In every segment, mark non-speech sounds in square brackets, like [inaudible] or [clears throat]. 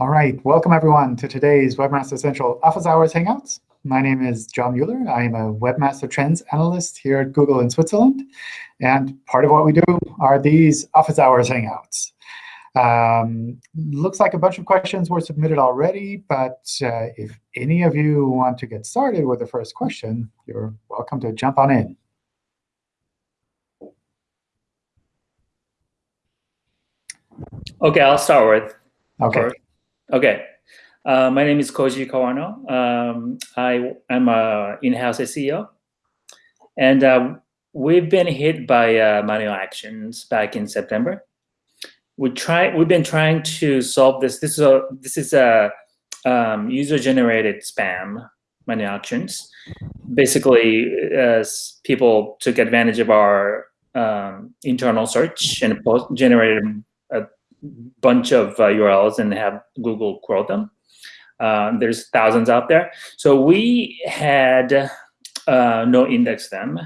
All right, welcome everyone to today's Webmaster Central Office Hours Hangouts. My name is John Mueller. I am a Webmaster Trends Analyst here at Google in Switzerland. And part of what we do are these Office Hours Hangouts. Um, looks like a bunch of questions were submitted already, but uh, if any of you want to get started with the first question, you're welcome to jump on in. OK, I'll start with. OK. Okay. Uh, my name is Koji Kawano. Um, I am an in-house SEO. And uh, we've been hit by uh, manual actions back in September. We try, we've been trying to solve this. This is a, this is a um, user-generated spam manual actions. Basically, people took advantage of our um, internal search and generated bunch of uh, URLs and have Google crawl them. Uh, there's thousands out there. So we had uh, no index them.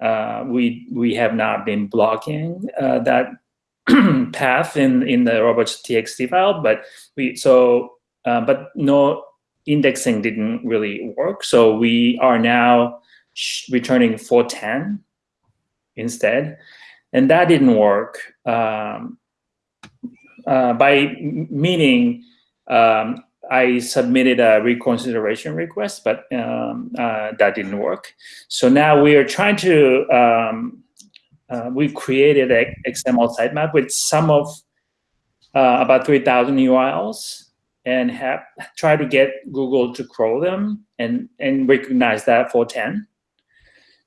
Uh, we we have not been blocking uh, that [clears throat] path in in the robots.txt file, but we so uh, but no indexing didn't really work. So we are now returning 410 instead and that didn't work. Um, uh, by meaning, um, I submitted a reconsideration request, but um, uh, that didn't work. So now we are trying to, um, uh, we created an XML sitemap with some of uh, about 3,000 URLs and have try to get Google to crawl them and, and recognize that for 10.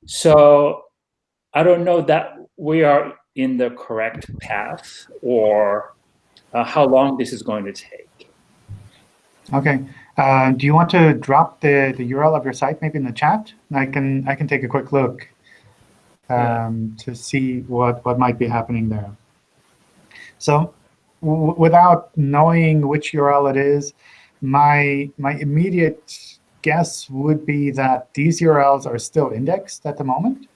So I don't know that we are in the correct path or uh, how long this is going to take. OK. Uh, do you want to drop the, the URL of your site maybe in the chat? I can I can take a quick look um, to see what, what might be happening there. So without knowing which URL it is, my, my immediate guess would be that these URLs are still indexed at the moment.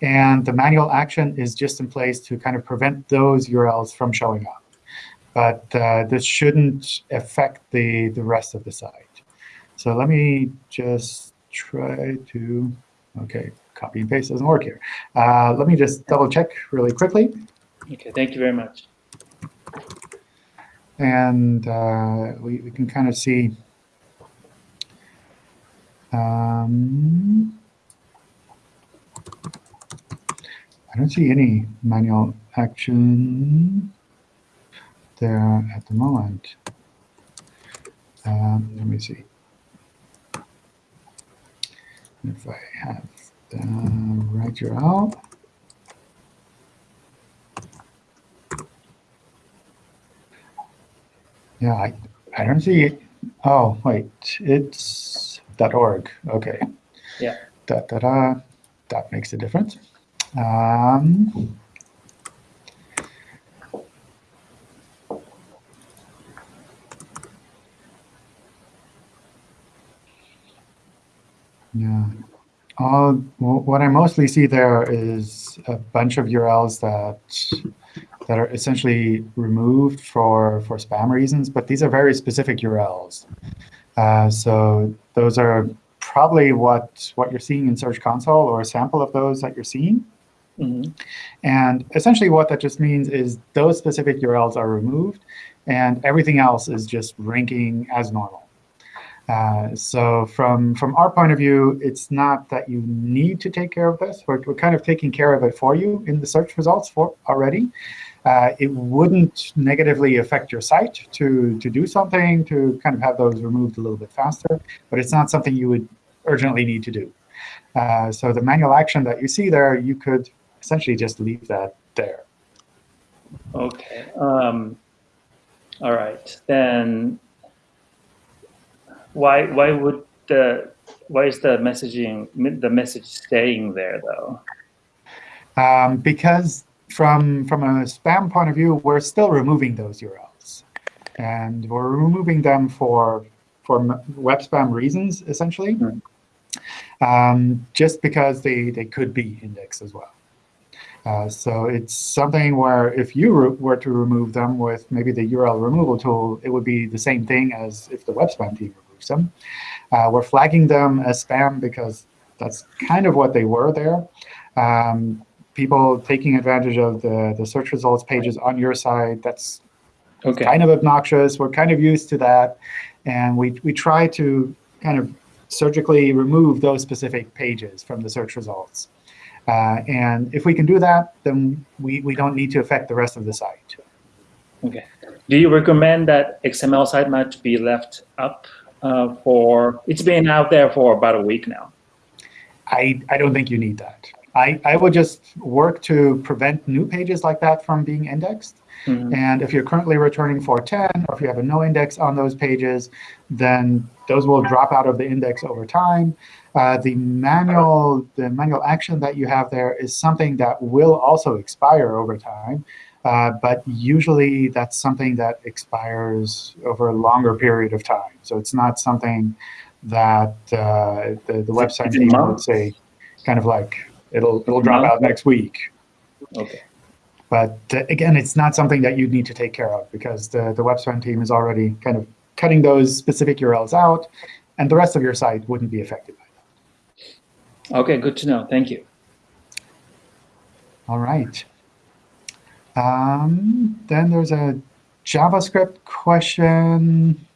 And the manual action is just in place to kind of prevent those URLs from showing up. But uh, this shouldn't affect the, the rest of the site. So let me just try to, OK, copy and paste doesn't work here. Uh, let me just double check really quickly. OK, thank you very much. And uh, we, we can kind of see um, I don't see any manual action there at the moment. Um, let me see. If I have the right URL. Yeah, I, I don't see it. Oh, wait, it's .org. OK. Yeah. Da, da, da. That makes a difference. Um, yeah. All, what I mostly see there is a bunch of URLs that that are essentially removed for for spam reasons, but these are very specific URLs. Uh, so those are probably what what you're seeing in Search Console or a sample of those that you're seeing. Mm -hmm. And essentially what that just means is those specific URLs are removed, and everything else is just ranking as normal. Uh, so from, from our point of view, it's not that you need to take care of this. We're, we're kind of taking care of it for you in the search results for already. Uh, it wouldn't negatively affect your site to, to do something, to kind of have those removed a little bit faster. But it's not something you would urgently need to do. Uh, so the manual action that you see there, you could essentially just leave that there. OK. Um, all right. Then why why would the why is the messaging the message staying there though? Um, because from from a spam point of view, we're still removing those URLs, and we're removing them for for web spam reasons essentially, mm. um, just because they they could be indexed as well. Uh, so it's something where if you were to remove them with maybe the URL removal tool, it would be the same thing as if the web spam team removes them. Uh, we're flagging them as spam because that's kind of what they were there. Um, people taking advantage of the, the search results pages on your side, that's okay. kind of obnoxious. We're kind of used to that. And we, we try to kind of surgically remove those specific pages from the search results. Uh, and if we can do that, then we, we don't need to affect the rest of the site. OK. Do you recommend that XML sitemap be left up uh, for, it's been out there for about a week now. I, I don't think you need that. I, I would just work to prevent new pages like that from being indexed. Mm -hmm. And if you're currently returning 410, or if you have a no index on those pages, then those will drop out of the index over time. Uh, the manual the manual action that you have there is something that will also expire over time. Uh, but usually that's something that expires over a longer period of time. So it's not something that uh, the, the web spam team would say kind of like it'll it'll drop out next week. Okay. But uh, again, it's not something that you'd need to take care of because the, the web spam team is already kind of cutting those specific URLs out, and the rest of your site wouldn't be affected by that. OK, good to know. Thank you. All right. Um, then there's a JavaScript question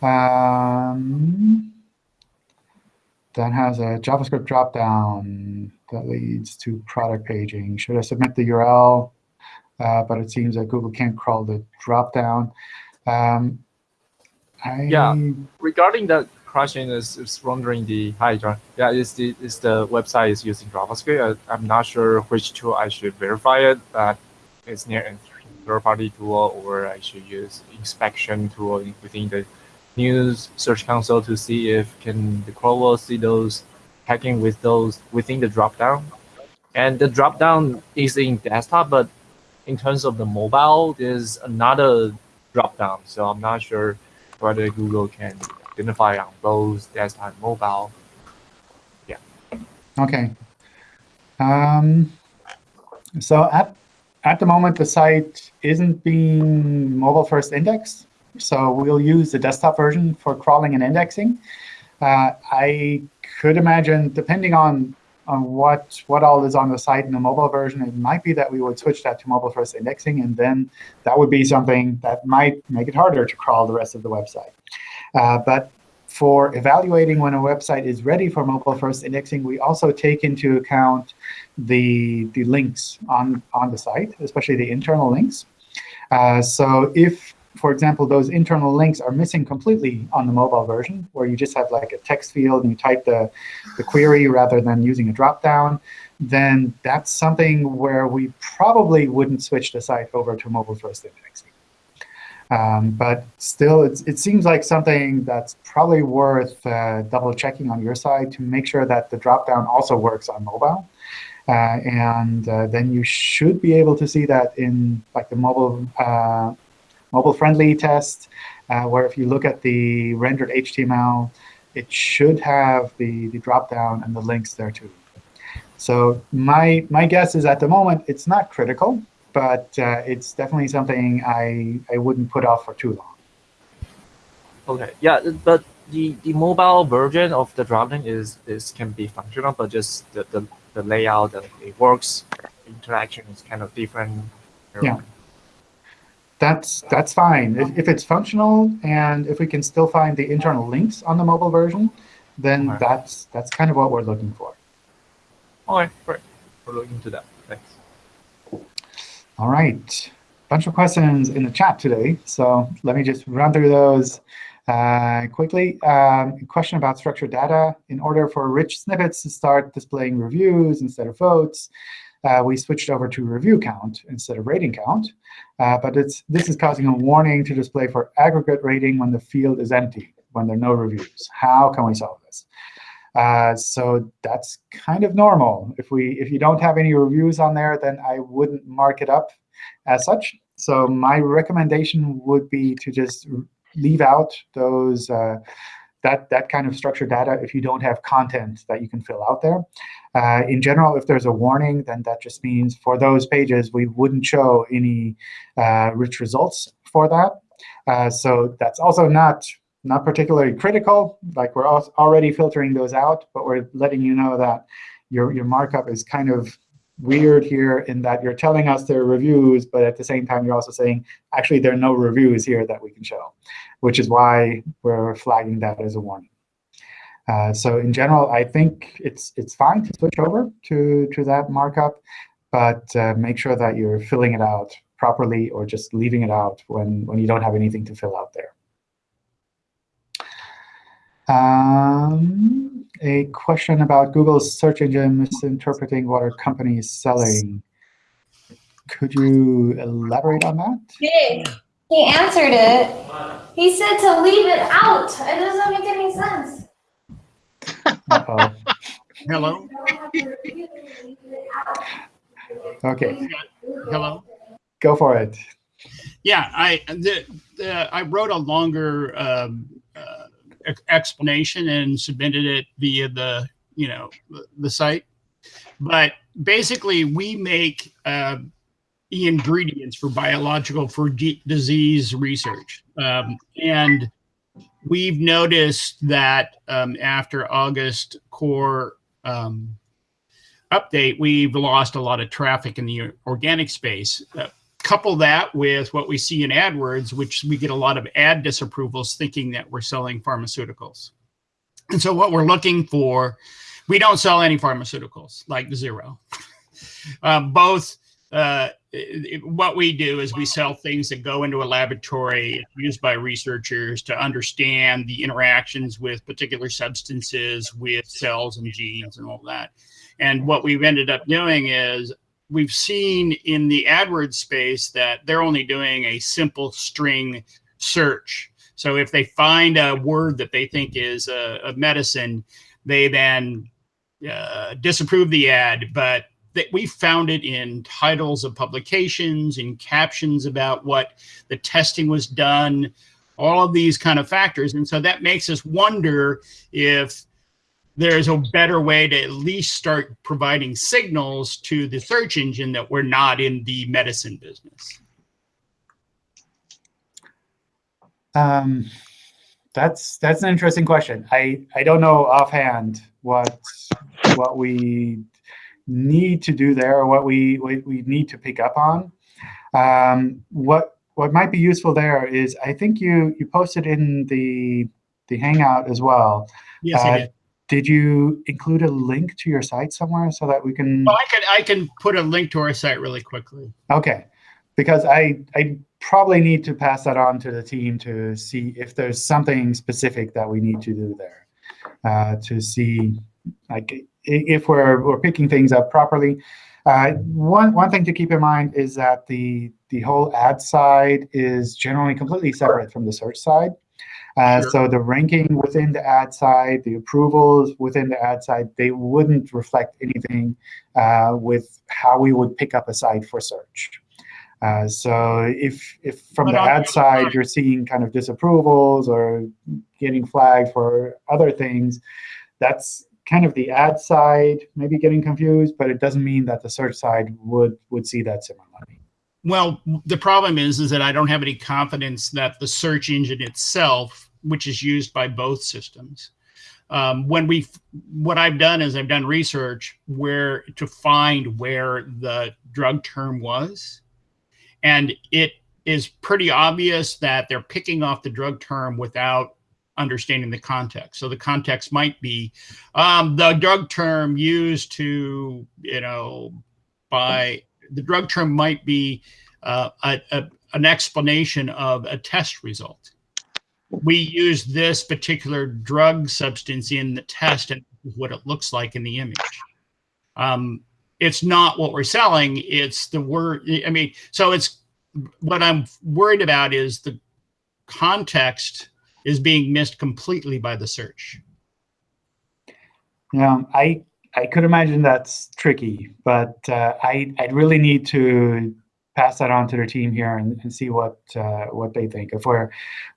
um, that has a JavaScript dropdown that leads to product paging. Should I submit the URL? Uh, but it seems that Google can't crawl the dropdown. Um, I... Yeah, regarding that question, is, is wondering the hi John. Yeah, is the is the website is using JavaScript? I, am not sure which tool I should verify it. But it's near a third-party tool, or I should use inspection tool within the news search console to see if can the crawler see those hacking with those within the dropdown. And the dropdown is in desktop, but in terms of the mobile, there's another dropdown. So I'm not sure whether Google can identify on both desktop and mobile. Yeah. Okay. Um, so at, at the moment, the site isn't being mobile first indexed. So we'll use the desktop version for crawling and indexing. Uh, I could imagine, depending on on what what all is on the site in the mobile version, it might be that we would switch that to mobile first indexing, and then that would be something that might make it harder to crawl the rest of the website. Uh, but for evaluating when a website is ready for mobile first indexing, we also take into account the the links on on the site, especially the internal links. Uh, so if for example, those internal links are missing completely on the mobile version, where you just have like a text field and you type the, the query rather than using a dropdown, then that's something where we probably wouldn't switch the site over to mobile-first indexing. Um, but still, it seems like something that's probably worth uh, double checking on your side to make sure that the dropdown also works on mobile. Uh, and uh, then you should be able to see that in like the mobile uh, mobile-friendly test, uh, where if you look at the rendered HTML, it should have the, the dropdown and the links there too. So my, my guess is at the moment, it's not critical, but uh, it's definitely something I, I wouldn't put off for too long. OK, yeah, but the, the mobile version of the dropdown is, is can be functional, but just the, the, the layout, that it works, interaction is kind of different. Yeah that's that's fine. If, if, it's functional and if we can still find the internal links on the mobile version, then right. that's that's kind of what we're looking for. All right, great. We're looking into that. Thanks. All right. Bunch of questions in the chat today. So let me just run through those uh, quickly. Um, question about structured data. In order for rich snippets to start displaying reviews instead of votes, uh, we switched over to review count instead of rating count. Uh, but it's, this is causing a warning to display for aggregate rating when the field is empty, when there are no reviews. How can we solve this? Uh, so that's kind of normal. If we if you don't have any reviews on there, then I wouldn't mark it up as such. So my recommendation would be to just leave out those uh, that, that kind of structured data if you don't have content that you can fill out there. Uh, in general, if there's a warning, then that just means for those pages, we wouldn't show any uh, rich results for that. Uh, so that's also not not particularly critical. Like we're already filtering those out, but we're letting you know that your your markup is kind of weird here in that you're telling us there are reviews, but at the same time, you're also saying, actually, there are no reviews here that we can show, which is why we're flagging that as a warning. Uh, so in general, I think it's it's fine to switch over to, to that markup, but uh, make sure that you're filling it out properly or just leaving it out when, when you don't have anything to fill out there. Um, a question about Google's search engine misinterpreting what a company is selling. Could you elaborate on that? He, he answered it. He said to leave it out. It doesn't make any sense. Uh -oh. Hello? OK. Hello? Go for it. Yeah, I the, the I wrote a longer um, uh, explanation and submitted it via the you know the site. But basically, we make uh, the ingredients for biological for disease research, um, and we've noticed that um, after August core um, update, we've lost a lot of traffic in the organic space. Uh, couple that with what we see in AdWords, which we get a lot of ad disapprovals thinking that we're selling pharmaceuticals. And so what we're looking for, we don't sell any pharmaceuticals, like zero. [laughs] um, both, uh, it, what we do is we sell things that go into a laboratory used by researchers to understand the interactions with particular substances, with cells and genes and all that. And what we've ended up doing is we've seen in the AdWords space that they're only doing a simple string search. So if they find a word that they think is a, a medicine, they then uh, disapprove the ad. But that we found it in titles of publications, in captions about what the testing was done, all of these kind of factors. And so that makes us wonder if there's a better way to at least start providing signals to the search engine that we're not in the medicine business. Um, that's that's an interesting question. I I don't know offhand what what we need to do there or what we what we need to pick up on. Um, what what might be useful there is I think you you posted in the the Hangout as well. Yes, uh, I did did you include a link to your site somewhere so that we can? Well, I can I can put a link to our site really quickly. Okay, because I I probably need to pass that on to the team to see if there's something specific that we need to do there, uh, to see like if we're we're picking things up properly. Uh, one one thing to keep in mind is that the the whole ad side is generally completely separate from the search side. Uh, sure. So the ranking within the ad side, the approvals within the ad side, they wouldn't reflect anything uh, with how we would pick up a site for search. Uh, so if, if from but the ad side you're seeing kind of disapprovals or getting flagged for other things, that's kind of the ad side maybe getting confused, but it doesn't mean that the search side would, would see that similarly. Well, the problem is, is that I don't have any confidence that the search engine itself, which is used by both systems, um, when we, what I've done is I've done research where to find where the drug term was, and it is pretty obvious that they're picking off the drug term without understanding the context. So the context might be um, the drug term used to, you know, by the drug term might be uh, a, a, an explanation of a test result. We use this particular drug substance in the test and what it looks like in the image. Um, it's not what we're selling. It's the word. I mean, so it's what I'm worried about is the context is being missed completely by the search. Yeah, I I could imagine that's tricky, but uh, I I really need to pass that on to their team here and, and see what uh, what they think. If we're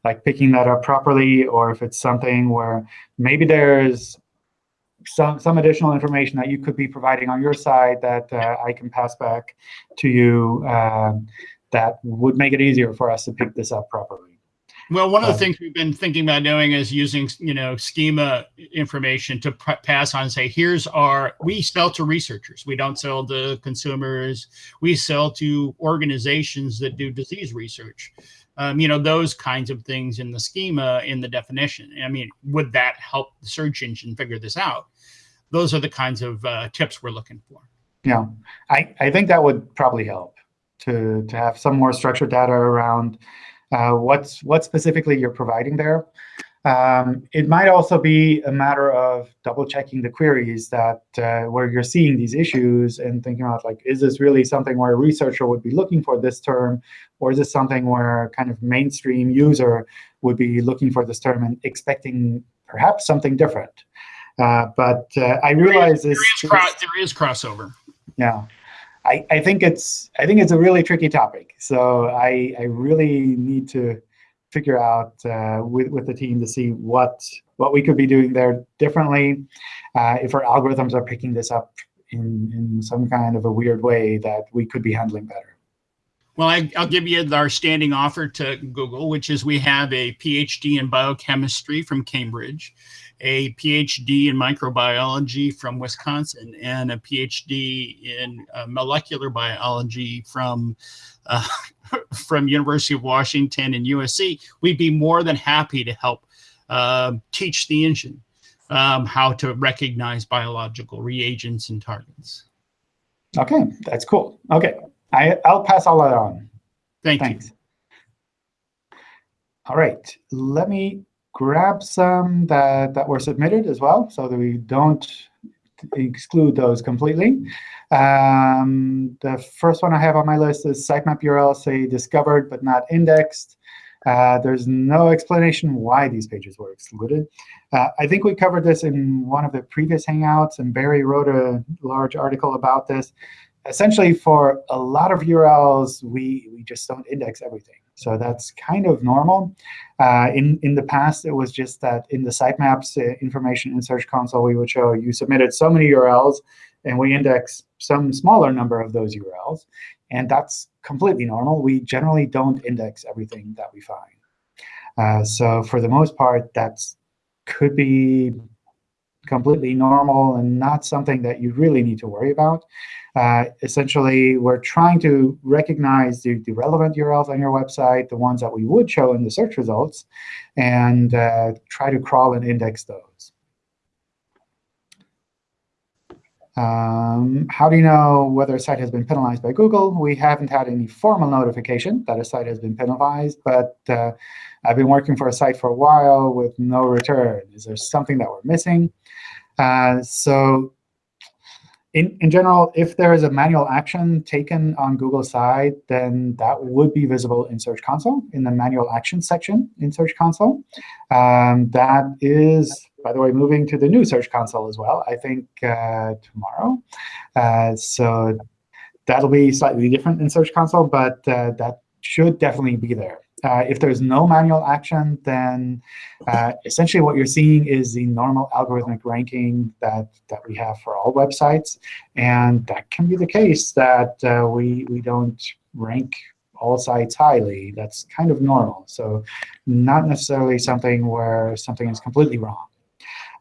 like picking that up properly, or if it's something where maybe there's some, some additional information that you could be providing on your side that uh, I can pass back to you um, that would make it easier for us to pick this up properly. Well, one of the Um, things we've been thinking about doing is using, you know, schema information to pass on and say, here's our, we sell to researchers. We don't sell to consumers. We sell to organizations that do disease research. Um, you know, those kinds of things in the schema, in the definition. I mean, would that help the search engine figure this out? Those are the kinds of uh, tips we're looking for. Yeah, I, I think that would probably help to, to have some more structured data around uh, what's what specifically you're providing there. Um, it might also be a matter of double checking the queries that uh, where you're seeing these issues and thinking about like, is this really something where a researcher would be looking for this term, or is this something where kind of mainstream user would be looking for this term and expecting perhaps something different? Uh, but uh, I realize there this. is, cro- there is crossover. Yeah, I, I think it's I think it's a really tricky topic. So I I really need to figure out uh, with with the team to see what what we could be doing there differently. Uh, if our algorithms are picking this up in in some kind of a weird way that we could be handling better. Well, I, I'll give you our standing offer to Google, which is we have a PhD in biochemistry from Cambridge, a PhD in microbiology from Wisconsin, and a PhD in uh, molecular biology from uh, [laughs] from University of Washington and USC. We'd be more than happy to help uh, teach the engine um, how to recognize biological reagents and targets. Okay, that's cool. Okay, I I'll pass all that on. Thank you. Thanks. All right, let me grab some that, that were submitted as well so that we don't exclude those completely. Um, the first one I have on my list is sitemap URLs say discovered but not indexed. Uh, there's no explanation why these pages were excluded. Uh, I think we covered this in one of the previous Hangouts, and Barry wrote a large article about this. Essentially, for a lot of URLs, we, we just don't index everything. So that's kind of normal. Uh, in, in the past, it was just that in the sitemaps uh, information in Search Console, we would show you submitted so many URLs, and we index some smaller number of those URLs. And that's completely normal. We generally don't index everything that we find. Uh, so for the most part, that could be completely normal and not something that you really need to worry about. Uh, essentially, we're trying to recognize the, the, relevant URLs on your website, the ones that we would show in the search results, and uh, try to crawl and index those. Um, how do you know whether a site has been penalized by Google? We haven't had any formal notification that a site has been penalized, but uh, I've been working for a site for a while with no return. Is there something that we're missing? Uh, so in, in general, if there is a manual action taken on Google's side, then that would be visible in Search Console, in the manual action section in Search Console. Um, that is, by the way, moving to the new Search Console as well, I think uh, tomorrow. Uh, so that'll be slightly different in Search Console, but uh, that should definitely be there. Uh, if there's no manual action, then uh, essentially what you're seeing is the normal algorithmic ranking that, that we have for all websites. And that can be the case that uh, we, we don't rank all sites highly. That's kind of normal. So not necessarily something where something is completely wrong.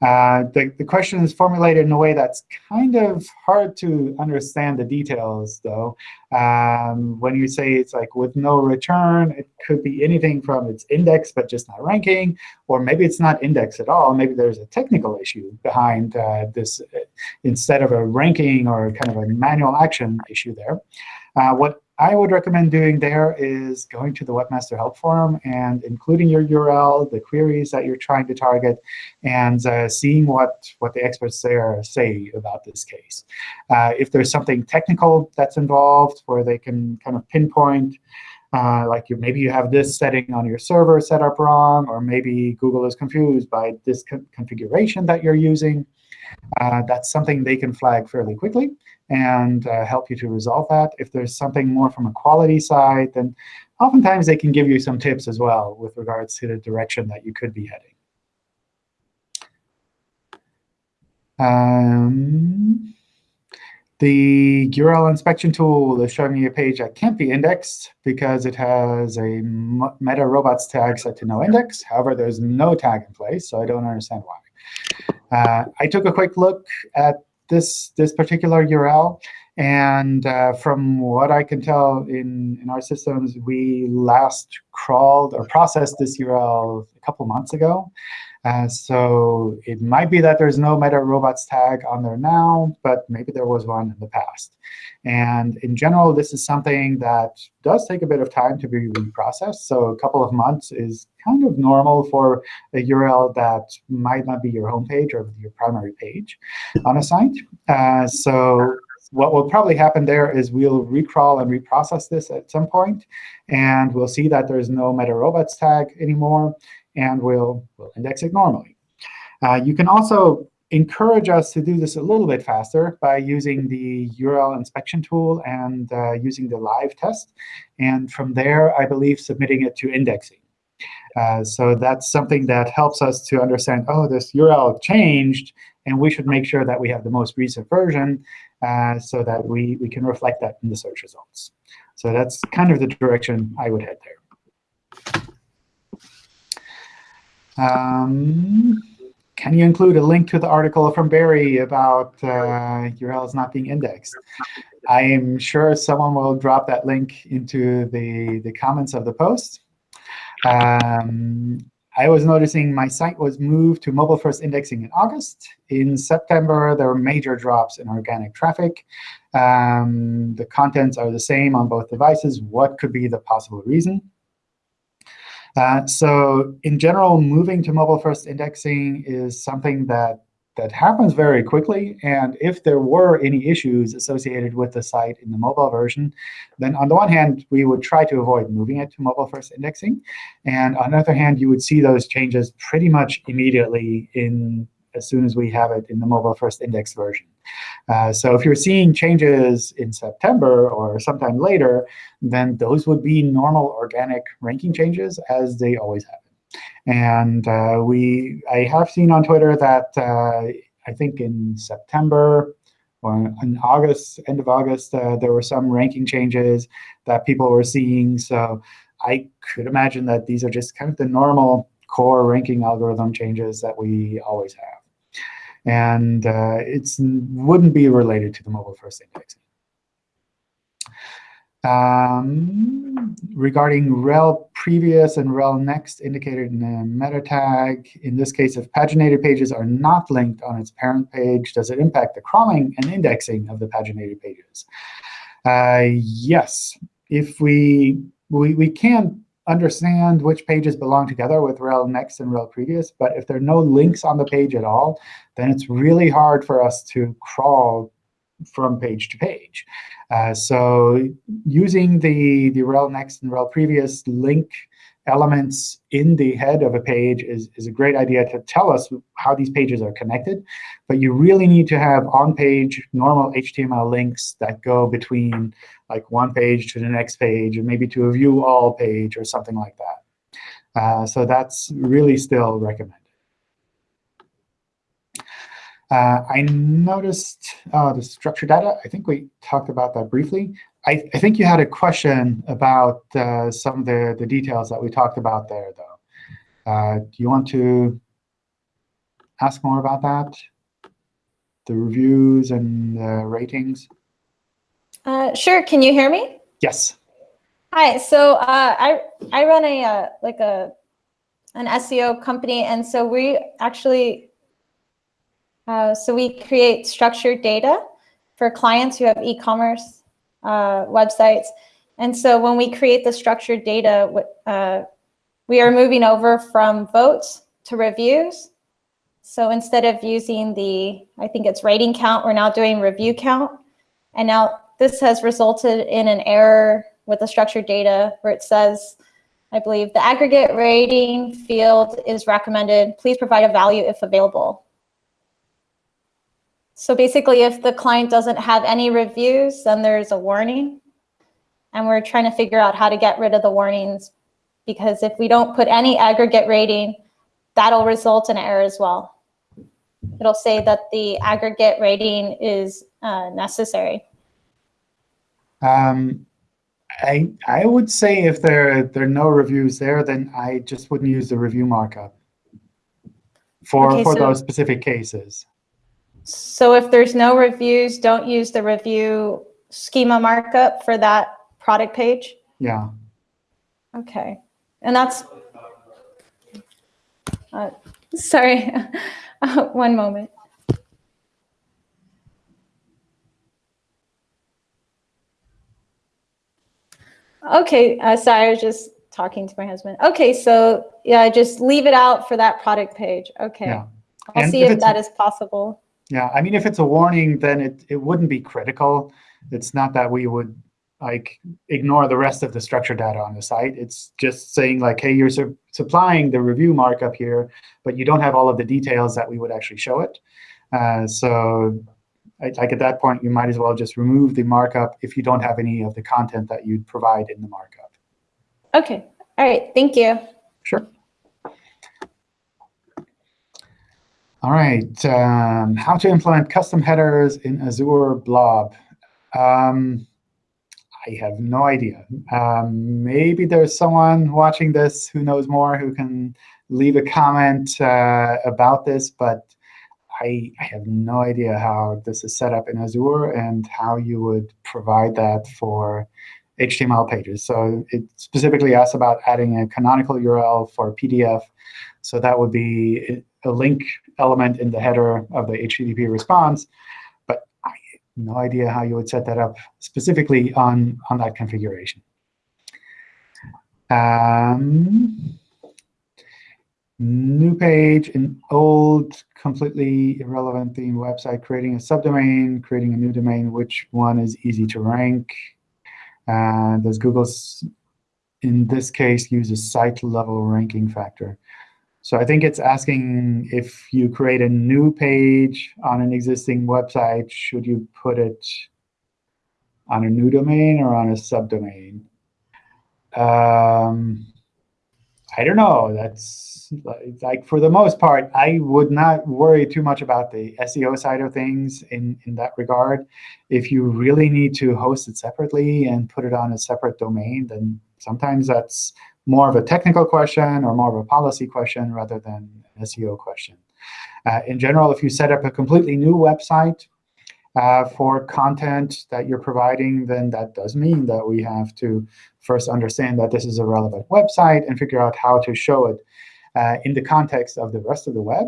Uh, the, the question is formulated in a way that's kind of hard to understand the details, though. Um, when you say it's like with no return, it could be anything from it's index but just not ranking, or maybe it's not index at all. Maybe there's a technical issue behind uh, this instead of a ranking or kind of a manual action issue there. Uh, what I would recommend doing there is going to the Webmaster Help Forum and including your URL, the queries that you're trying to target, and uh, seeing what, what the experts there say about this case. Uh, if there's something technical that's involved where they can kind of pinpoint, uh, like you, maybe you have this setting on your server set up wrong, or maybe Google is confused by this co configuration that you're using, uh, that's something they can flag fairly quickly and uh, help you to resolve that. If there's something more from a quality side, then oftentimes they can give you some tips as well with regards to the direction that you could be heading. Um, the URL inspection tool is showing me a page that can't be indexed because it has a meta robots tag set to no index. However, there's no tag in place, so I don't understand why. Uh, I took a quick look at this, this particular URL. And uh, from what I can tell in, in our systems, we last crawled or processed this URL a couple months ago. Uh, so it might be that there's no meta robots tag on there now, but maybe there was one in the past. And in general, this is something that does take a bit of time to be reprocessed. So a couple of months is kind of normal for a URL that might not be your home page or your primary page on a site. Uh, so what will probably happen there is we'll recrawl and reprocess this at some point, and we'll see that there's no meta robots tag anymore and we'll, we'll index it normally. Uh, you can also encourage us to do this a little bit faster by using the URL inspection tool and uh, using the live test. And from there, I believe submitting it to indexing. Uh, so that's something that helps us to understand, oh, this URL changed, and we should make sure that we have the most recent version uh, so that we, we can reflect that in the search results. So that's kind of the direction I would head there. Um, can you include a link to the article from Barry about uh, URLs not being indexed? I am sure someone will drop that link into the, the comments of the post. Um, I was noticing my site was moved to mobile-first indexing in August. In September, there were major drops in organic traffic. Um, the contents are the same on both devices. What could be the possible reason? Uh, so in general, moving to mobile-first indexing is something that that happens very quickly. And if there were any issues associated with the site in the mobile version, then on the one hand, we would try to avoid moving it to mobile-first indexing. And on the other hand, you would see those changes pretty much immediately in as soon as we have it in the mobile-first index version. Uh, so if you're seeing changes in September or sometime later, then those would be normal organic ranking changes as they always happen. And uh, we, I have seen on Twitter that uh, I think in September or in August, end of August, uh, there were some ranking changes that people were seeing. So I could imagine that these are just kind of the normal core ranking algorithm changes that we always have and uh, it wouldn't be related to the mobile first indexing. Um, regarding rel previous and rel next indicated in the meta tag, in this case, if paginated pages are not linked on its parent page, does it impact the crawling and indexing of the paginated pages? Uh, yes. If we, we, we can understand which pages belong together with rel next and rel previous. But if there are no links on the page at all, then it's really hard for us to crawl from page to page. Uh, so using the, the rel next and rel previous link elements in the head of a page is, is a great idea to tell us how these pages are connected. But you really need to have on-page normal HTML links that go between like one page to the next page, or maybe to a view all page or something like that. Uh, so that's really still recommended. Uh, I noticed uh, the structured data. I think we talked about that briefly. I, I think you had a question about uh, some of the, the details that we talked about there, though. Uh, do you want to ask more about that? The reviews and the ratings? Uh, sure. Can you hear me? Yes. Hi. So uh, I I run a uh, like a an SEO company, and so we actually uh, so we create structured data for clients who have e-commerce uh, websites. And so when we create the structured data, uh, we are moving over from votes to reviews. So instead of using the, I think it's rating count, we're now doing review count. And now this has resulted in an error with the structured data where it says, I believe the aggregate rating field is recommended. Please provide a value if available. So basically, if the client doesn't have any reviews, then there's a warning. And we're trying to figure out how to get rid of the warnings because if we don't put any aggregate rating, that'll result in error as well. it'll say that the aggregate rating is uh, necessary. Um, I I would say if there there are no reviews there, then I just wouldn't use the review markup for Okay, for so- those specific cases. So if there's no reviews, don't use the review schema markup for that product page. Yeah. Okay, and that's, uh, sorry, Uh, [laughs] one moment. Okay, uh, sorry, I was just talking to my husband. Okay, so yeah, just leave it out for that product page. Okay. Yeah. I'll And see if if that is possible. Yeah, I mean, if it's a warning, then it, it wouldn't be critical. It's not that we would like ignore the rest of the structured data on the site. It's just saying like, hey, you're su supplying the review markup here, but you don't have all of the details that we would actually show it. Uh, so I- like at that point, you might as well just remove the markup if you don't have any of the content that you'd provide in the markup. Okay, all right, thank you. Sure. All right, um, how to implement custom headers in Azure Blob. Um, I have no idea. Um, maybe there's someone watching this who knows more who can leave a comment uh, about this, but I, I have no idea how this is set up in Azure and how you would provide that for HTML pages. So it specifically asks about adding a canonical URL for PDF. So that would be a link element in the header of the HTTP response. But I have no idea how you would set that up specifically on, on that configuration. Um, new page, an old, completely irrelevant theme website, creating a subdomain, creating a new domain, which one is easy to rank? Uh, does Google, in this case, use a site level ranking factor? So I think it's asking if you create a new page on an existing website, should you put it on a new domain or on a subdomain? Um, I don't know. That's like, for the most part, I would not worry too much about the SEO side of things in, in that regard. If you really need to host it separately and put it on a separate domain, then sometimes that's more of a technical question or more of a policy question rather than an SEO question. Uh, in general, if you set up a completely new website uh, for content that you're providing, then that does mean that we have to first understand that this is a relevant website and figure out how to show it uh, in the context of the rest of the web.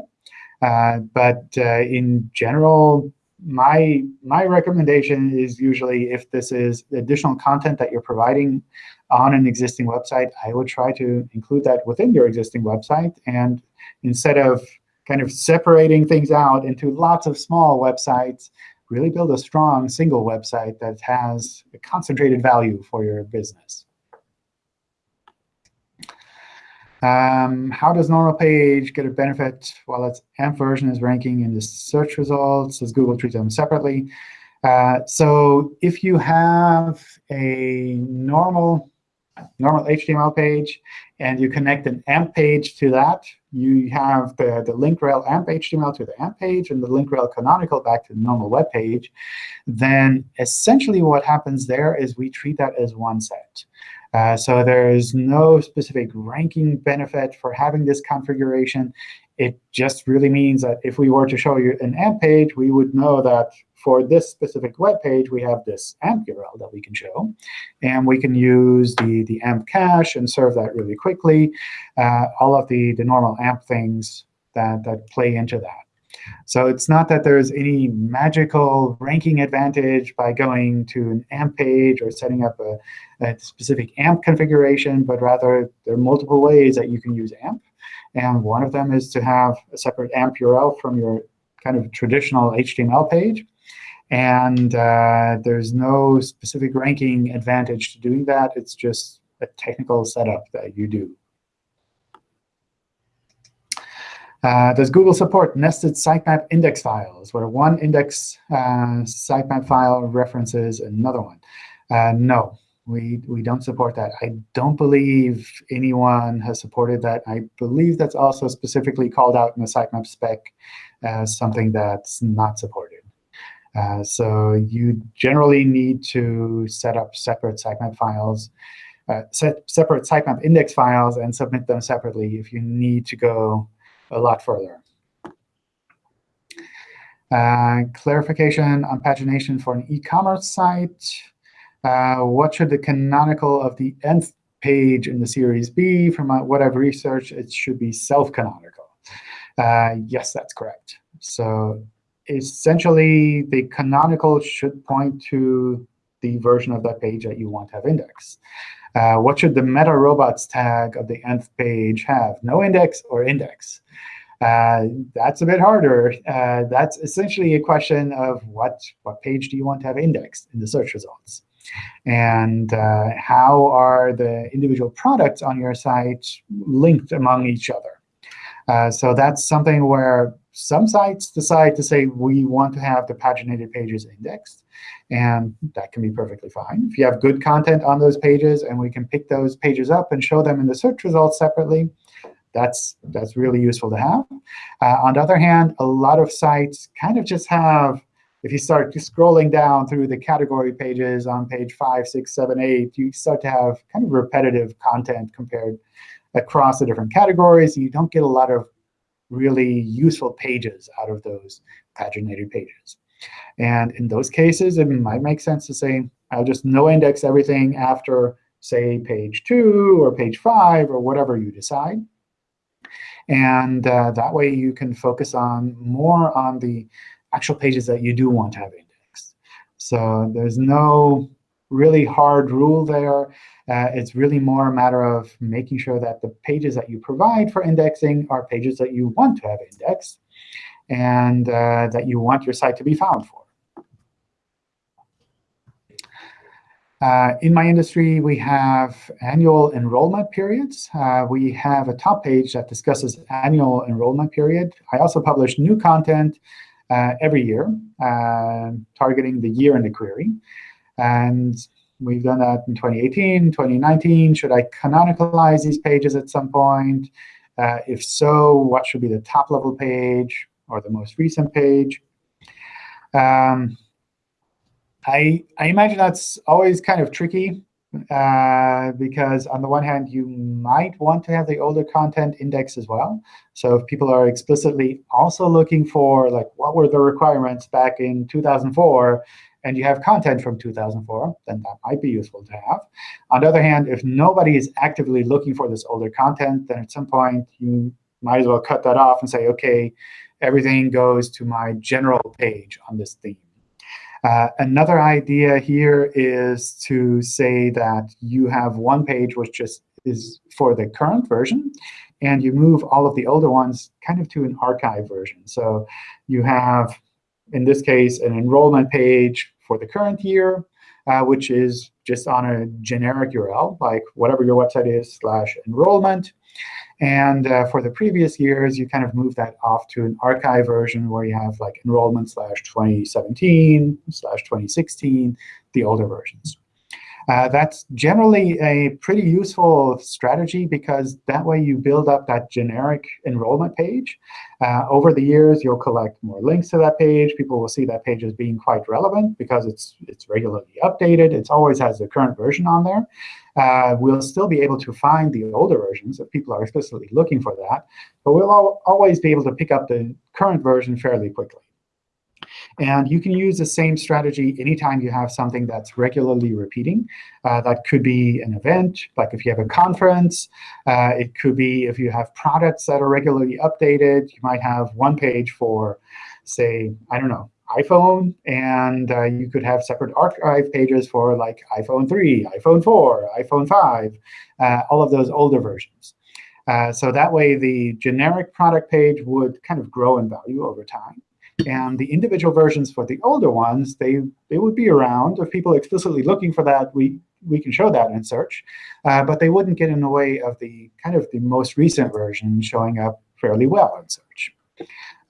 Uh, but uh, in general, my my recommendation is usually if this is additional content that you're providing on an existing website, I would try to include that within your existing website. And instead of kind of separating things out into lots of small websites, really build a strong single website that has a concentrated value for your business. Um, how does normal page get a benefit while its AMP version is ranking in the search results? Does Google treat them separately? Uh, so if you have a normal normal HTML page and you connect an AMP page to that, you have the, the link rel AMP HTML to the AMP page and the link rel canonical back to the normal web page, then essentially what happens there is we treat that as one set. Uh, so there is no specific ranking benefit for having this configuration. It just really means that if we were to show you an AMP page, we would know that for this specific web page, we have this AMP URL that we can show. And we can use the, the AMP cache and serve that really quickly, uh, all of the, the normal AMP things that, that play into that. So it's not that there's any magical ranking advantage by going to an AMP page or setting up a, a specific AMP configuration, but rather there are multiple ways that you can use AMP. And one of them is to have a separate AMP URL from your kind of traditional HTML page. And uh, there's no specific ranking advantage to doing that. It's just a technical setup that you do. Uh, does Google support nested sitemap index files, where one index uh, sitemap file references another one? Uh, no, we, we don't support that. I don't believe anyone has supported that. I believe that's also specifically called out in the sitemap spec as something that's not supported. Uh, so you generally need to set up separate sitemap files, uh, set separate sitemap index files, and submit them separately if you need to go a lot further. Uh, clarification on pagination for an e-commerce site. Uh, what should the canonical of the nth page in the series be? From what I've researched, it should be self-canonical. Uh, yes, that's correct. So essentially, the canonical should point to the version of that page that you want to have indexed. Uh, what should the meta robots tag of the nth page have? No index or index? Uh, that's a bit harder. Uh, that's essentially a question of what, what page do you want to have indexed in the search results? And uh, how are the individual products on your site linked among each other? Uh, so that's something where some sites decide to say, we want to have the paginated pages indexed. And that can be perfectly fine. If you have good content on those pages, and we can pick those pages up and show them in the search results separately, that's, that's really useful to have. Uh, on the other hand, a lot of sites kind of just have if you start scrolling down through the category pages on page 5, 6, 7, 8, you start to have kind of repetitive content compared across the different categories. You don't get a lot of really useful pages out of those paginated pages. And in those cases, it might make sense to say, I'll just no index everything after, say, page 2 or page 5 or whatever you decide. And uh, that way you can focus on more on the actual pages that you do want to have indexed. So there's no really hard rule there. Uh, it's really more a matter of making sure that the pages that you provide for indexing are pages that you want to have indexed and uh, that you want your site to be found for. Uh, in my industry, we have annual enrollment periods. Uh, we have a top page that discusses annual enrollment period. I also publish new content uh, every year, uh, targeting the year in the query. And we've done that in 2018, 2019. Should I canonicalize these pages at some point? Uh, if so, what should be the top level page or the most recent page? Um, I, I imagine that's always kind of tricky uh, because on the one hand, you might want to have the older content index as well. So if people are explicitly also looking for, like, what were the requirements back in 2004, and you have content from 2004, then that might be useful to have. On the other hand, if nobody is actively looking for this older content, then at some point you might as well cut that off and say, OK, everything goes to my general page on this theme. Uh, another idea here is to say that you have one page which just is for the current version, and you move all of the older ones kind of to an archive version. So you have, in this case, an enrollment page for the current year, uh, which is just on a generic URL, like whatever your website is slash enrollment. And uh, for the previous years, you kind of move that off to an archive version where you have like enrollment slash 2017 slash 2016, the older versions. Uh, that's generally a pretty useful strategy because that way you build up that generic enrollment page. Uh, over the years, you'll collect more links to that page. People will see that page as being quite relevant because it's, it's regularly updated. It always has the current version on there. Uh, we'll still be able to find the older versions if people are explicitly looking for that. But we'll al always be able to pick up the current version fairly quickly. And you can use the same strategy anytime you have something that's regularly repeating. Uh, that could be an event, like if you have a conference. Uh, it could be if you have products that are regularly updated. You might have one page for, say, I don't know, iPhone, and uh, you could have separate archive pages for like iPhone 3, iPhone 4, iPhone 5, uh, all of those older versions. Uh, so that way, the generic product page would kind of grow in value over time. And the individual versions for the older ones, they, they would be around. If people are explicitly looking for that, we, we can show that in search. Uh, but they wouldn't get in the way of the kind of the most recent version showing up fairly well in search.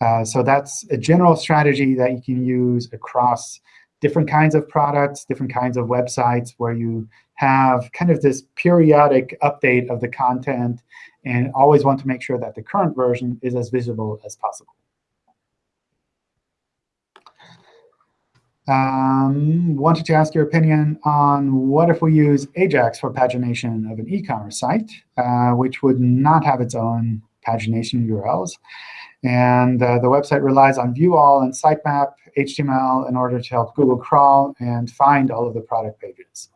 Uh, so that's a general strategy that you can use across different kinds of products, different kinds of websites, where you have kind of this periodic update of the content and always want to make sure that the current version is as visible as possible. Um, wanted to ask your opinion on what if we use Ajax for pagination of an e-commerce site, uh, which would not have its own pagination URLs. And uh, the website relies on view all and sitemap HTML in order to help Google crawl and find all of the product pages.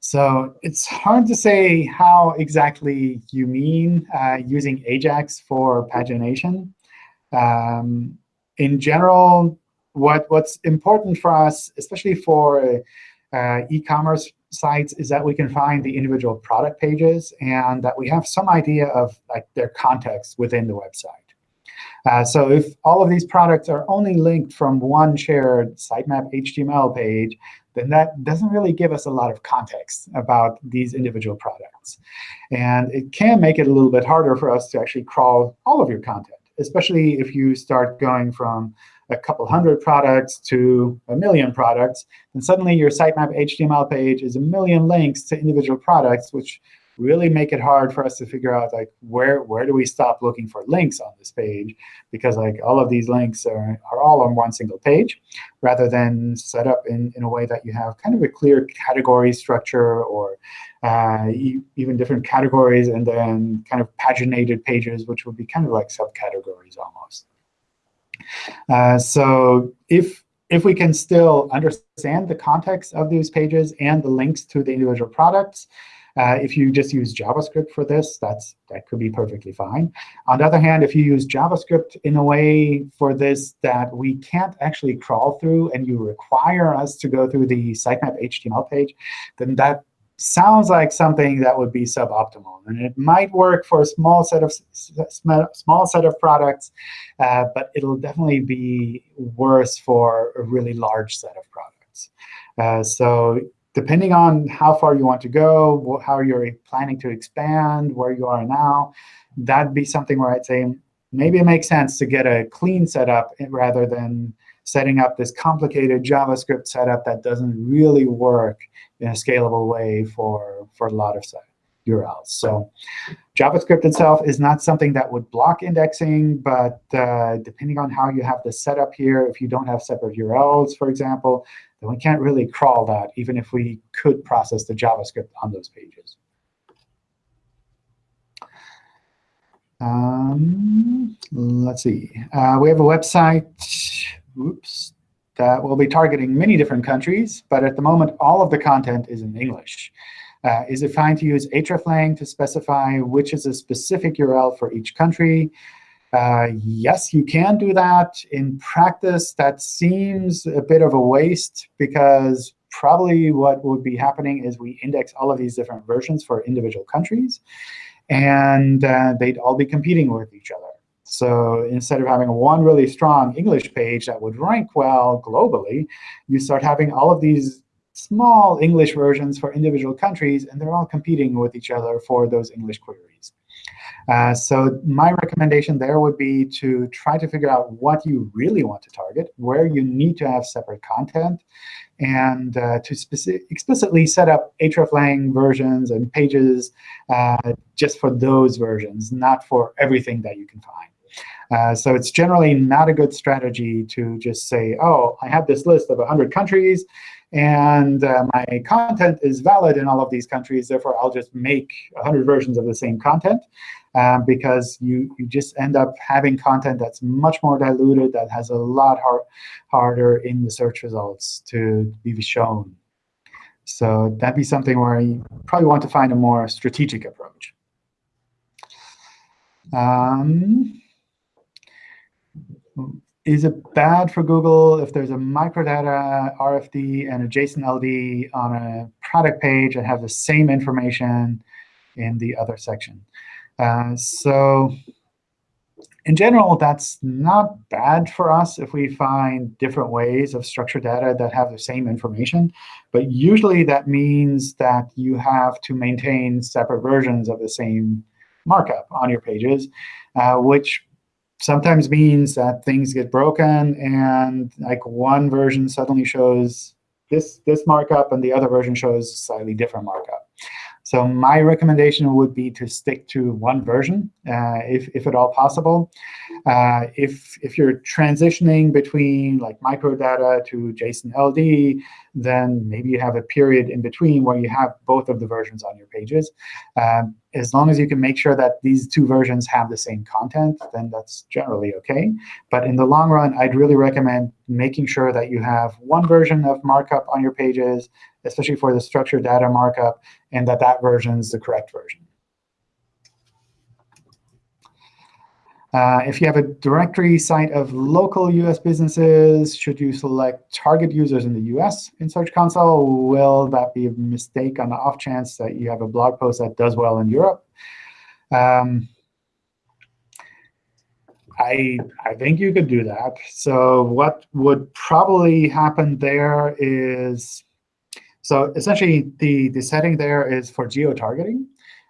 So it's hard to say how exactly you mean uh, using AJAX for pagination. Um, in general, what, what's important for us, especially for uh, e-commerce sites, is that we can find the individual product pages and that we have some idea of like their context within the website. Uh, so if all of these products are only linked from one shared sitemap HTML page, then that doesn't really give us a lot of context about these individual products. And it can make it a little bit harder for us to actually crawl all of your content, especially if you start going from a couple hundred products to a million products, then suddenly your sitemap HTML page is a million links to individual products, which really make it hard for us to figure out like where where do we stop looking for links on this page because like all of these links are, are all on one single page rather than set up in, in a way that you have kind of a clear category structure or uh, e even different categories and then kind of paginated pages, which would be kind of like subcategories almost. Uh, so if if we can still understand the context of these pages and the links to the individual products, uh, if you just use JavaScript for this, that's that could be perfectly fine. On the other hand, if you use JavaScript in a way for this that we can't actually crawl through and you require us to go through the sitemap HTML page, then that sounds like something that would be suboptimal. And it might work for a small set of small set of products, uh, but it'll definitely be worse for a really large set of products. Uh, so depending on how far you want to go, how you're planning to expand, where you are now, that'd be something where I'd say maybe it makes sense to get a clean setup rather than setting up this complicated JavaScript setup that doesn't really work in a scalable way for, for a lot of URLs. So JavaScript itself is not something that would block indexing, but uh, depending on how you have the setup here, if you don't have separate URLs, for example, then we can't really crawl that, even if we could process the JavaScript on those pages. Um, let's see. Uh, we have a website oops, that will be targeting many different countries. But at the moment, all of the content is in English. Uh, is it fine to use hreflang to specify which is a specific URL for each country? Uh, yes, you can do that. In practice, that seems a bit of a waste because probably what would be happening is we index all of these different versions for individual countries, and uh, they'd all be competing with each other. So instead of having one really strong English page that would rank well globally, you start having all of these small English versions for individual countries, and they're all competing with each other for those English queries. Uh, so my recommendation there would be to try to figure out what you really want to target, where you need to have separate content, and uh, to explicitly set up hreflang versions and pages uh, just for those versions, not for everything that you can find. Uh, so it's generally not a good strategy to just say, oh, I have this list of 100 countries, and uh, my content is valid in all of these countries. Therefore, I'll just make 100 versions of the same content um, because you, you just end up having content that's much more diluted, that has a lot hard, harder in the search results to be shown. So that'd be something where you probably want to find a more strategic approach. Um, is it bad for Google if there's a microdata RFD and a JSON LD on a product page that have the same information in the other section? Uh, so in general, that's not bad for us if we find different ways of structured data that have the same information. But usually that means that you have to maintain separate versions of the same markup on your pages, uh, which sometimes means that things get broken and like one version suddenly shows this, this markup and the other version shows slightly different markup. So my recommendation would be to stick to one version, uh, if, if at all possible. Uh, if, if you're transitioning between like microdata to JSON LD, then maybe you have a period in between where you have both of the versions on your pages. Um, as long as you can make sure that these two versions have the same content, then that's generally OK. But in the long run, I'd really recommend making sure that you have one version of markup on your pages, especially for the structured data markup, and that that version is the correct version. Uh, if you have a directory site of local US businesses, should you select target users in the US in Search Console? Will that be a mistake on the off chance that you have a blog post that does well in Europe? Um, I, I think you could do that. So what would probably happen there is, so essentially the, the setting there is for geo-targeting.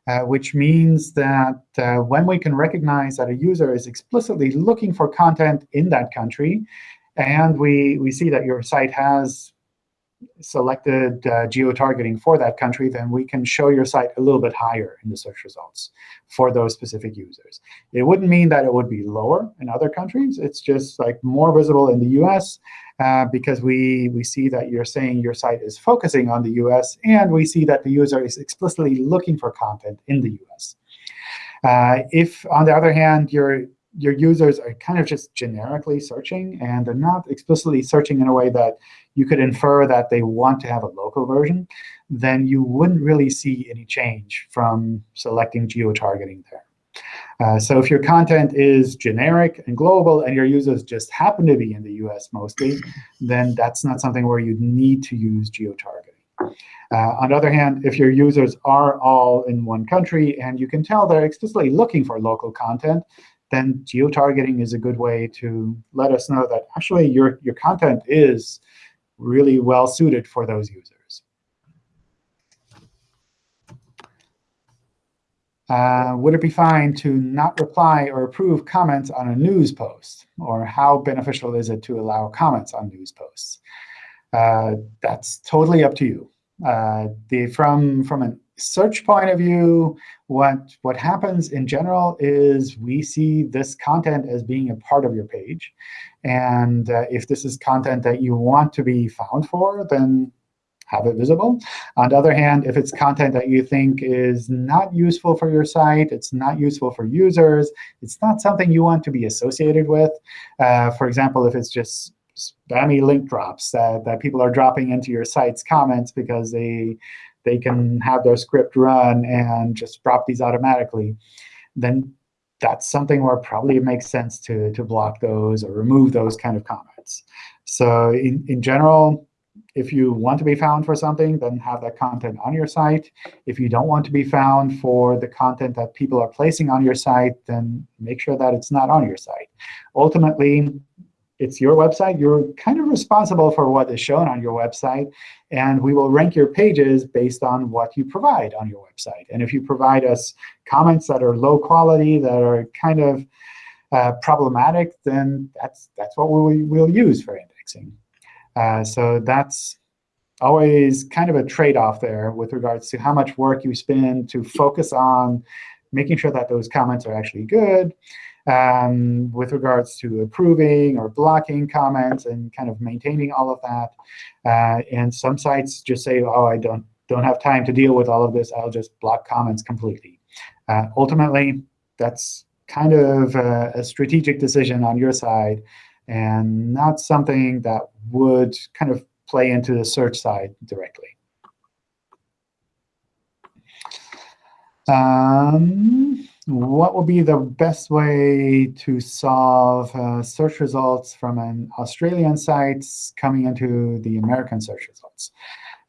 Uh, which means that uh, when we can recognize that a user is explicitly looking for content in that country, and we, we see that your site has selected uh, geo-targeting for that country, then we can show your site a little bit higher in the search results for those specific users. It wouldn't mean that it would be lower in other countries. It's just like more visible in the US uh, because we, we see that you're saying your site is focusing on the US, and we see that the user is explicitly looking for content in the US. Uh, if, on the other hand, your your users are kind of just generically searching, and they're not explicitly searching in a way that you could infer that they want to have a local version, then you wouldn't really see any change from selecting geo-targeting there. Uh, so if your content is generic and global and your users just happen to be in the US mostly, then that's not something where you need to use geo-targeting. Uh, on the other hand, if your users are all in one country and you can tell they're explicitly looking for local content, then geo-targeting is a good way to let us know that actually your, your content is really well suited for those users. Uh, would it be fine to not reply or approve comments on a news post? Or how beneficial is it to allow comments on news posts? Uh, that's totally up to you. Uh, the, from, from an search point of view, what, what happens in general is we see this content as being a part of your page. And uh, if this is content that you want to be found for, then have it visible. On the other hand, if it's content that you think is not useful for your site, it's not useful for users, it's not something you want to be associated with. Uh, for example, if it's just spammy link drops that, that people are dropping into your site's comments because they they can have their script run and just drop these automatically, then that's something where probably it makes sense to, to block those or remove those kind of comments. So in, in general, if you want to be found for something, then have that content on your site. If you don't want to be found for the content that people are placing on your site, then make sure that it's not on your site. Ultimately, it's your website. You're kind of responsible for what is shown on your website. And we will rank your pages based on what you provide on your website. And if you provide us comments that are low quality, that are kind of uh, problematic, then that's, that's what we will use for indexing. Uh, so that's always kind of a trade-off there with regards to how much work you spend to focus on making sure that those comments are actually good, um, with regards to approving or blocking comments and kind of maintaining all of that. Uh, and some sites just say, oh, I don't, don't have time to deal with all of this. I'll just block comments completely. Uh, ultimately, that's kind of a, a strategic decision on your side and not something that would kind of play into the search side directly. Um, what would be the best way to solve uh, search results from an Australian site coming into the American search results?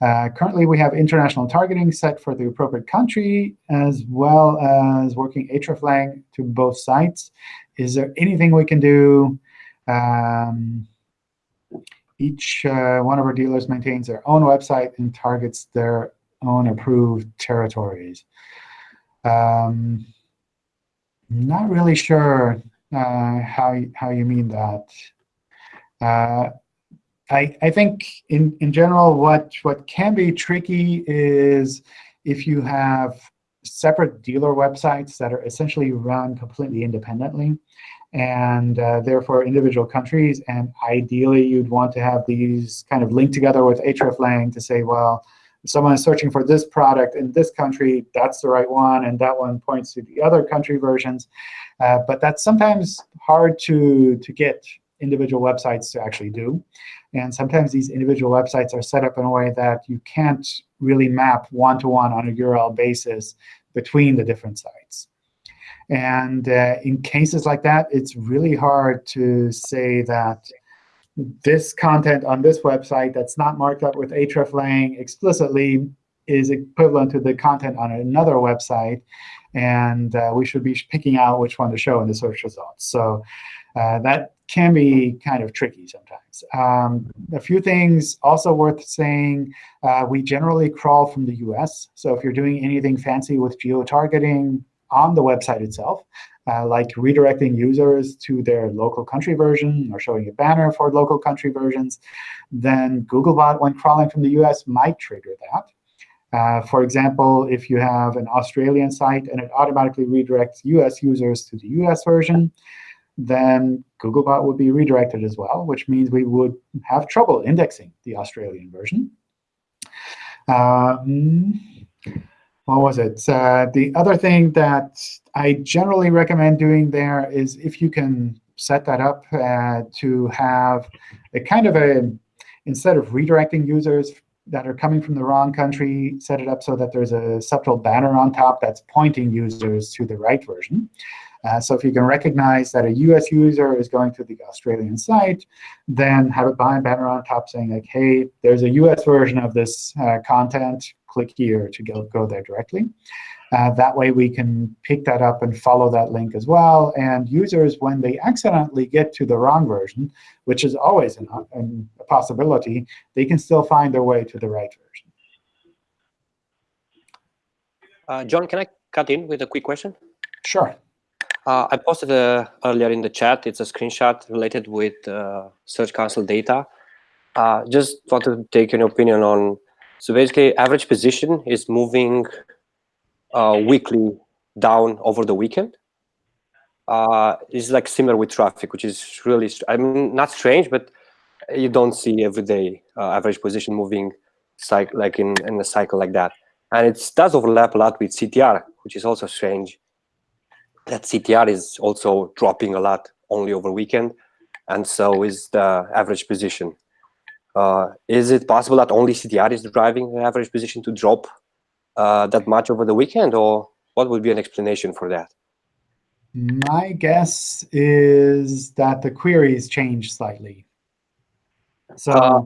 Uh, currently, we have international targeting set for the appropriate country, as well as working hreflang to both sites. Is there anything we can do? Um, each uh, one of our dealers maintains their own website and targets their own approved territories. Um, not really sure uh, how how you mean that. Uh, I I think in in general, what what can be tricky is if you have separate dealer websites that are essentially run completely independently, and uh, therefore individual countries. And ideally, you'd want to have these kind of linked together with hreflang to say, well, if someone is searching for this product in this country, that's the right one, and that one points to the other country versions. Uh, but that's sometimes hard to, to get individual websites to actually do. And sometimes these individual websites are set up in a way that you can't really map one-to-one -one on a URL basis between the different sites. And uh, in cases like that, it's really hard to say that this content on this website that's not marked up with hreflang explicitly is equivalent to the content on another website. And uh, we should be picking out which one to show in the search results. So uh, that can be kind of tricky sometimes. Um, a few things also worth saying. Uh, we generally crawl from the US. So if you're doing anything fancy with geo-targeting, on the website itself, uh, like redirecting users to their local country version or showing a banner for local country versions, then Googlebot, when crawling from the US, might trigger that. Uh, for example, if you have an Australian site and it automatically redirects US users to the US version, then Googlebot would be redirected as well, which means we would have trouble indexing the Australian version. Um, what was it? Uh, the other thing that I generally recommend doing there is if you can set that up uh, to have a kind of a, instead of redirecting users that are coming from the wrong country, set it up so that there's a subtle banner on top that's pointing users to the right version. Uh, so if you can recognize that a US user is going to the Australian site, then have a banner on top saying, like, hey, there's a US version of this uh, content. Click here to go, go there directly. Uh, that way, we can pick that up and follow that link as well. And users, when they accidentally get to the wrong version, which is always an, an, a possibility, they can still find their way to the right version. Uh, John, can I cut in with a quick question? Sure. Uh, I posted uh, earlier in the chat. It's a screenshot related with uh, Search Console data. Uh, just want to take an opinion on. So basically, average position is moving uh, weekly down over the weekend. Uh, it's like similar with traffic, which is really, I mean, not strange, but you don't see every day average position moving like in, in a cycle like that. And it does overlap a lot with CTR, which is also strange that CTR is also dropping a lot only over weekend, and so is the average position. Uh, is it possible that only CTR is driving the average position to drop uh, that much over the weekend, or what would be an explanation for that? My guess is that the queries change slightly. So uh,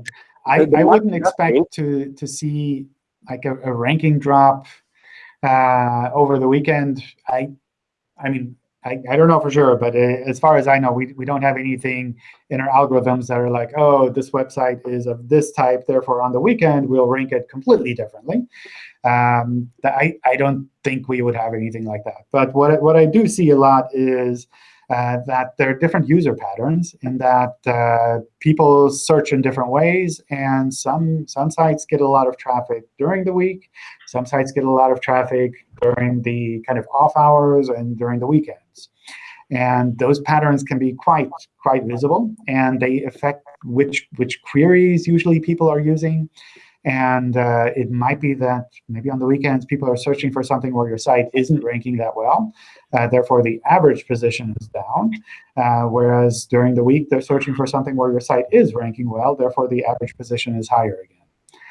I, I wouldn't expect to, to see like a, a ranking drop uh, over the weekend. I I mean, I, I don't know for sure, but uh, as far as I know, we, we don't have anything in our algorithms that are like, oh, this website is of this type, therefore on the weekend we'll rank it completely differently. Um, I, I don't think we would have anything like that. But what, what I do see a lot is uh, that there are different user patterns in that uh, people search in different ways. And some, some sites get a lot of traffic during the week. Some sites get a lot of traffic during the kind of off hours and during the weekends. And those patterns can be quite, quite visible. And they affect which, which queries usually people are using. And uh, it might be that maybe on the weekends, people are searching for something where your site isn't ranking that well. Uh, therefore, the average position is down. Uh, whereas during the week, they're searching for something where your site is ranking well. Therefore, the average position is higher again.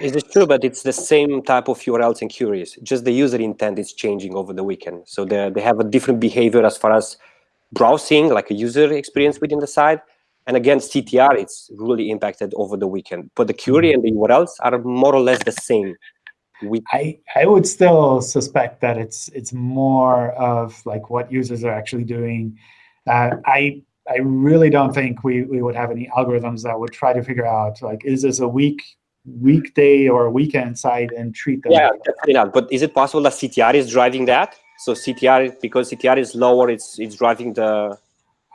Is it true, but it's the same type of URLs and queries. Just the user intent is changing over the weekend. So they, they have a different behavior as far as browsing, like a user experience within the site, and again, CTR, it's really impacted over the weekend. But the query and the URLs are more or less the same. We I, I would still suspect that it's it's more of like what users are actually doing. Uh, I I really don't think we, we would have any algorithms that would try to figure out like is this a week weekday or weekend side and treat them. Yeah, definitely not. But is it possible that CTR is driving that? So CTR because CTR is lower, it's it's driving the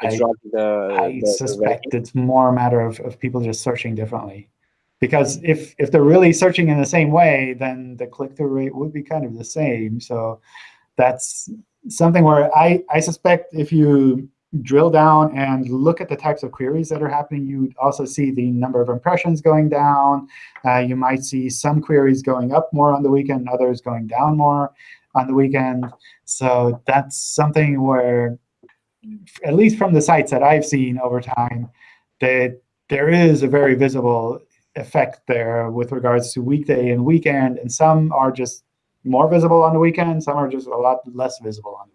I, the, I the, suspect the it's more a matter of, of people just searching differently. because if if they're really searching in the same way, then the click-through rate would be kind of the same. So that's something where I, I suspect if you drill down and look at the types of queries that are happening, You'd also see the number of impressions going down. Uh, you might see some queries going up more on the weekend, others going down more on the weekend. So that's something where, at least from the sites that I've seen over time, that there is a very visible effect there with regards to weekday and weekend. And some are just more visible on the weekend. Some are just a lot less visible on the.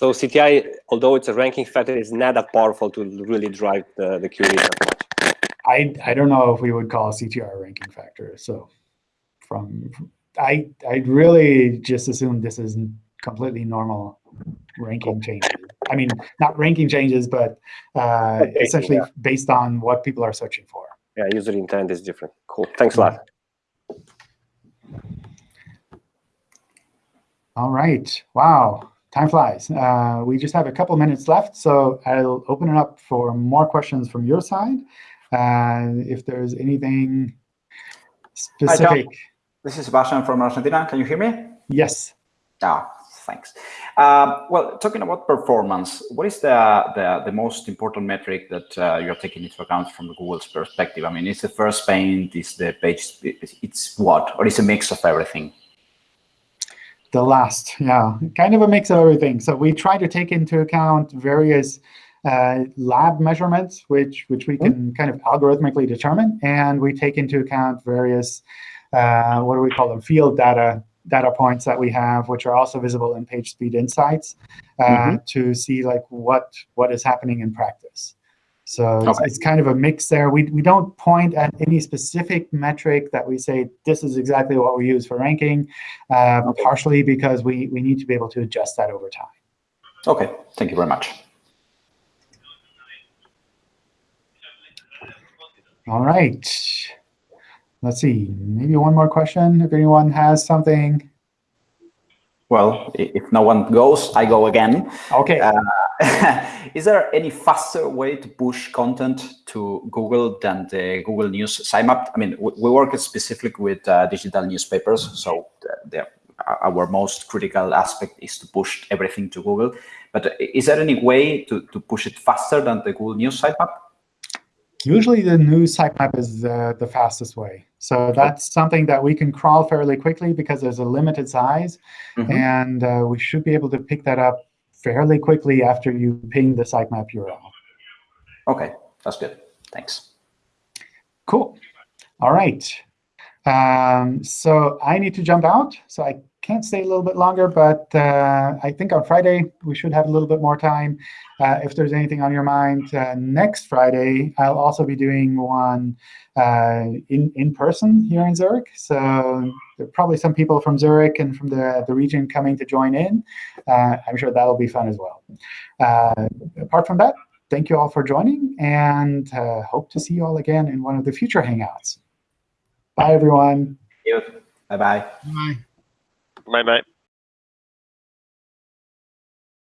So CTR, although it's a ranking factor, is not that powerful to really drive the, the much. I, I don't know if we would call CTR a ranking factor. So from I I really just assume this is completely normal ranking changes. I mean, not ranking changes, but uh, essentially yeah. based on what people are searching for. Yeah, user intent is different. Cool. Thanks a lot. All right. Wow. Time flies. Uh, we just have a couple minutes left, so I'll open it up for more questions from your side. Uh, if there's anything specific. Hi, this is Sebastian from Argentina. Can you hear me? Yes. Ah, thanks. Um, well, talking about performance, what is the, the, the most important metric that uh, you're taking into account from Google's perspective? I mean, is the first paint, is the page, it's what? Or is a mix of everything? The last, yeah, kind of a mix of everything. So we try to take into account various uh, lab measurements, which which we can mm -hmm. kind of algorithmically determine, and we take into account various uh, what do we call them field data data points that we have, which are also visible in PageSpeed Insights, uh, mm -hmm. to see like what what is happening in practice. So okay. it's, it's, kind of a mix there. We, we don't point at any specific metric that we say this is exactly what we use for ranking, uh, okay. partially because we, we need to be able to adjust that over time. OK, thank you very much. All right. Let's see, maybe one more question if anyone has something. Well, if no one goes, I go again. OK. Uh, [laughs] is there any faster way to push content to Google than the Google News sitemap? I mean, we work specifically with uh, digital newspapers, so the, our most critical aspect is to push everything to Google. But is there any way to, to push it faster than the Google News sitemap? Usually the news sitemap is the, the fastest way. So that's something that we can crawl fairly quickly because there's a limited size. Mm -hmm. And uh, we should be able to pick that up fairly quickly after you ping the sitemap URL. OK, that's good. Thanks. Cool. All right. Um, so I need to jump out. So I can't stay a little bit longer, but uh, I think on Friday we should have a little bit more time. Uh, if there's anything on your mind, uh, next Friday I'll also be doing one uh, in in person here in Zurich. So there are probably some people from Zurich and from the the region coming to join in. Uh, I'm sure that'll be fun as well. Uh, apart from that, thank you all for joining, and hope to see you all again in one of the future Hangouts. Bye, everyone. Bye-bye. Bye. Bye.